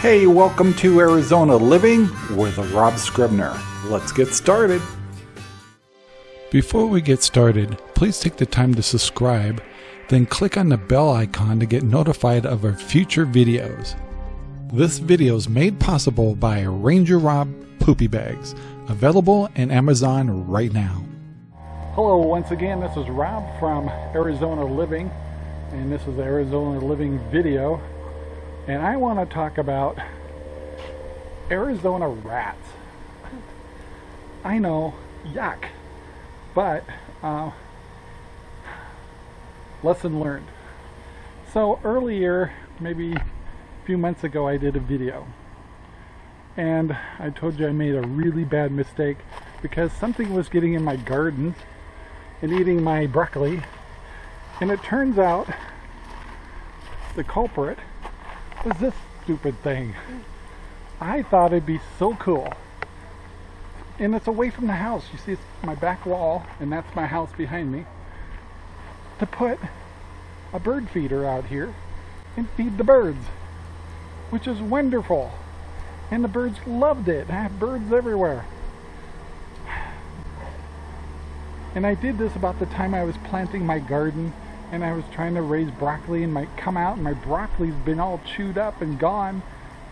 Hey, welcome to Arizona Living with Rob Scribner. Let's get started. Before we get started, please take the time to subscribe, then click on the bell icon to get notified of our future videos. This video is made possible by Ranger Rob Poopy Bags, available in Amazon right now. Hello, once again, this is Rob from Arizona Living, and this is the Arizona Living video and I want to talk about Arizona rats. I know, yuck, but uh, lesson learned. So earlier, maybe a few months ago, I did a video and I told you I made a really bad mistake because something was getting in my garden and eating my broccoli and it turns out the culprit was this stupid thing? I thought it'd be so cool. And it's away from the house. You see, it's my back wall, and that's my house behind me. To put a bird feeder out here and feed the birds, which is wonderful. And the birds loved it. I have birds everywhere. And I did this about the time I was planting my garden and I was trying to raise broccoli and might come out and my broccoli's been all chewed up and gone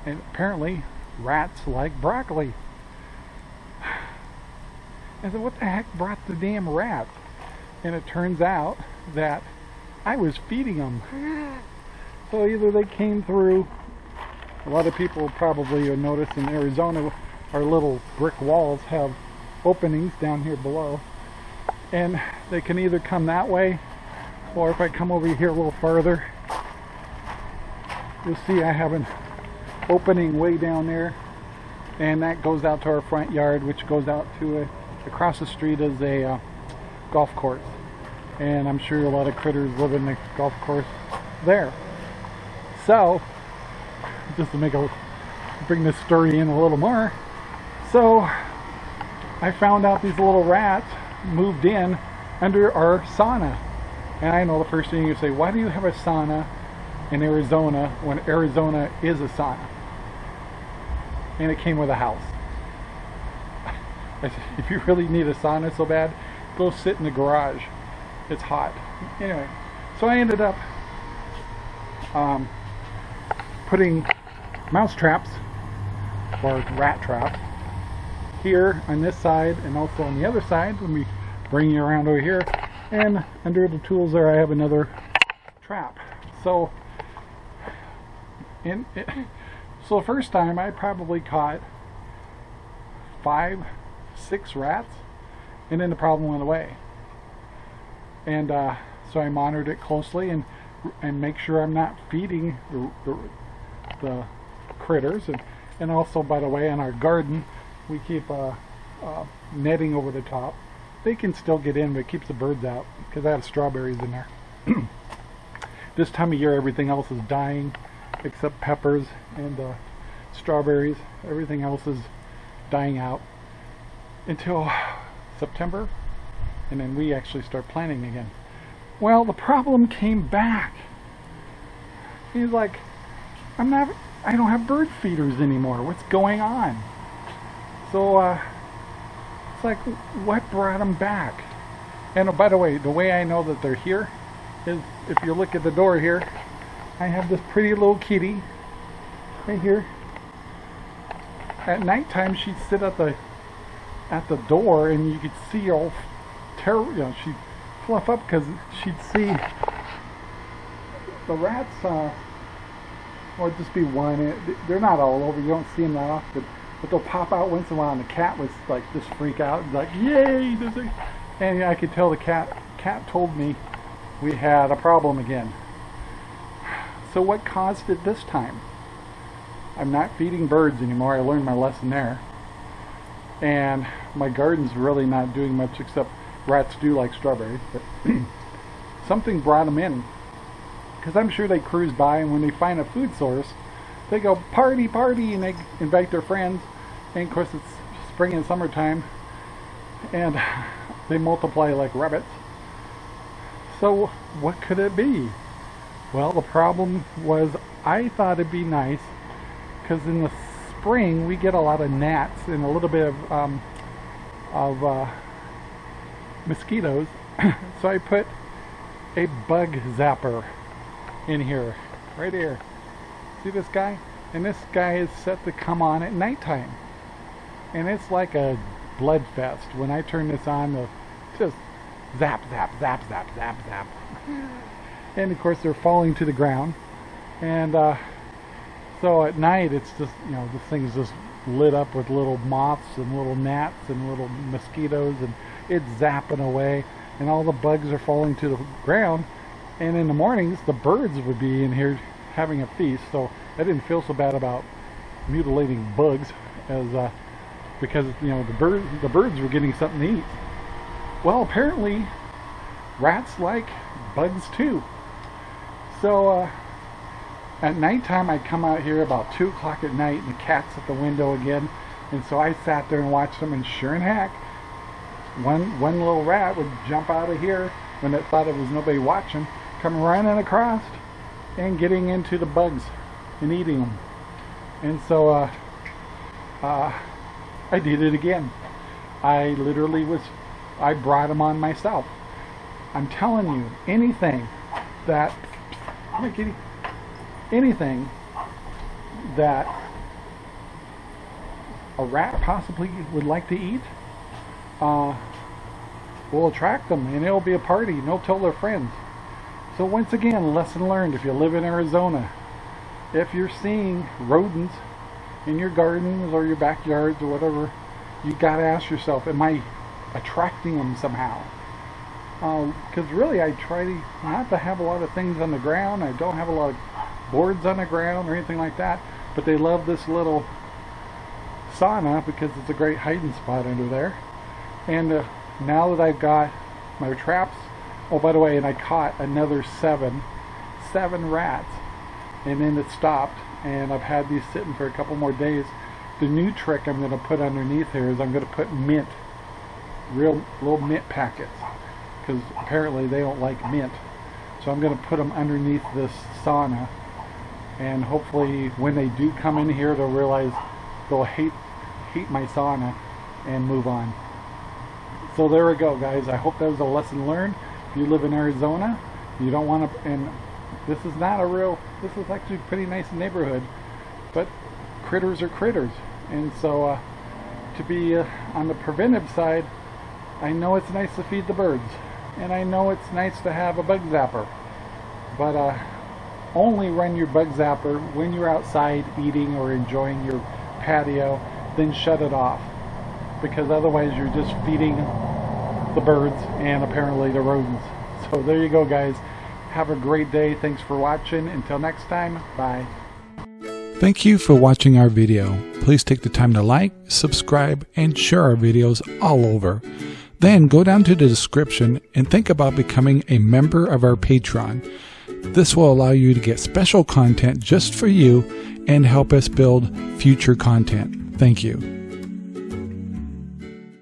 and apparently rats like broccoli. I said, what the heck brought the damn rats? And it turns out that I was feeding them. So either they came through, a lot of people probably have noticed in Arizona our little brick walls have openings down here below. And they can either come that way or if I come over here a little farther you'll see I have an opening way down there and that goes out to our front yard which goes out to a, across the street is a uh, golf course. And I'm sure a lot of critters live in the golf course there. So just to make a bring this story in a little more. So I found out these little rats moved in under our sauna and I know the first thing you say, why do you have a sauna in Arizona when Arizona is a sauna? And it came with a house. I said, if you really need a sauna so bad, go sit in the garage. It's hot. Anyway, so I ended up um, putting mouse traps or rat traps here on this side and also on the other side when we bring you around over here and under the tools there I have another trap. So in it, so the first time I probably caught five six rats and then the problem went away. And uh, so I monitored it closely and and make sure I'm not feeding the, the, the critters. And, and also by the way in our garden we keep uh, uh, netting over the top they can still get in, but it keeps the birds out because I have strawberries in there. this time of year, everything else is dying except peppers and uh, strawberries. Everything else is dying out until September, and then we actually start planting again. Well, the problem came back. He's like, I'm not, I don't have bird feeders anymore. What's going on? So, uh, it's like, what brought them back? And oh, by the way, the way I know that they're here is if you look at the door here, I have this pretty little kitty right here. At nighttime, she'd sit at the at the door, and you could see all terror. You know, she'd fluff up because she'd see the rats. Uh, or just be one. They're not all over. You don't see them that often but they'll pop out once in a while and the cat was like just freak out and like yay and I could tell the cat cat told me we had a problem again. So what caused it this time? I'm not feeding birds anymore. I learned my lesson there. And my garden's really not doing much except rats do like strawberries but something brought them in. Because I'm sure they cruise by and when they find a food source they go party party and they invite their friends. And of course it's spring and summertime and they multiply like rabbits. So what could it be? Well the problem was I thought it'd be nice because in the spring we get a lot of gnats and a little bit of um, of uh, mosquitoes. So I put a bug zapper in here right here see this guy? And this guy is set to come on at nighttime. And it's like a blood fest when I turn this on the just zap zap zap zap zap zap. And of course they're falling to the ground. And uh, so at night it's just you know the thing's just lit up with little moths and little gnats and little mosquitoes and it's zapping away. And all the bugs are falling to the ground. And in the mornings the birds would be in here having a feast so I didn't feel so bad about mutilating bugs as uh, because you know the birds the birds were getting something to eat. Well apparently rats like bugs too. So uh, at nighttime I'd come out here about 2 o'clock at night and the cat's at the window again. And so I sat there and watched them and sure and heck one one little rat would jump out of here when it thought it was nobody watching come running across and getting into the bugs and eating them and so uh, uh, I did it again. I literally was I brought them on myself. I'm telling you anything that anything that a rat possibly would like to eat uh, will attract them and it'll be a party. And they'll tell their friends. So once again, lesson learned if you live in Arizona. If you're seeing rodents in your gardens or your backyards or whatever, you gotta ask yourself, am I attracting them somehow? Because uh, really I try to not to have a lot of things on the ground. I don't have a lot of boards on the ground or anything like that. But they love this little sauna because it's a great hiding spot under there. And uh, now that I've got my traps, oh by the way, and I caught another seven, seven rats. And then it stopped and I've had these sitting for a couple more days. The new trick I'm going to put underneath here is I'm going to put mint, real little mint packets because apparently they don't like mint. So I'm going to put them underneath this sauna and hopefully when they do come in here they'll realize they'll hate hate my sauna and move on so there we go guys I hope that was a lesson learned you live in Arizona you don't want to and this is not a real this is actually a pretty nice neighborhood but critters are critters. And so uh, to be uh, on the preventive side I know it's nice to feed the birds and I know it's nice to have a bug zapper but uh, only run your bug zapper when you're outside eating or enjoying your patio then shut it off because otherwise you're just feeding the birds and apparently the rodents so there you go guys have a great day thanks for watching until next time bye Thank you for watching our video. Please take the time to like, subscribe, and share our videos all over. Then go down to the description and think about becoming a member of our Patreon. This will allow you to get special content just for you and help us build future content. Thank you.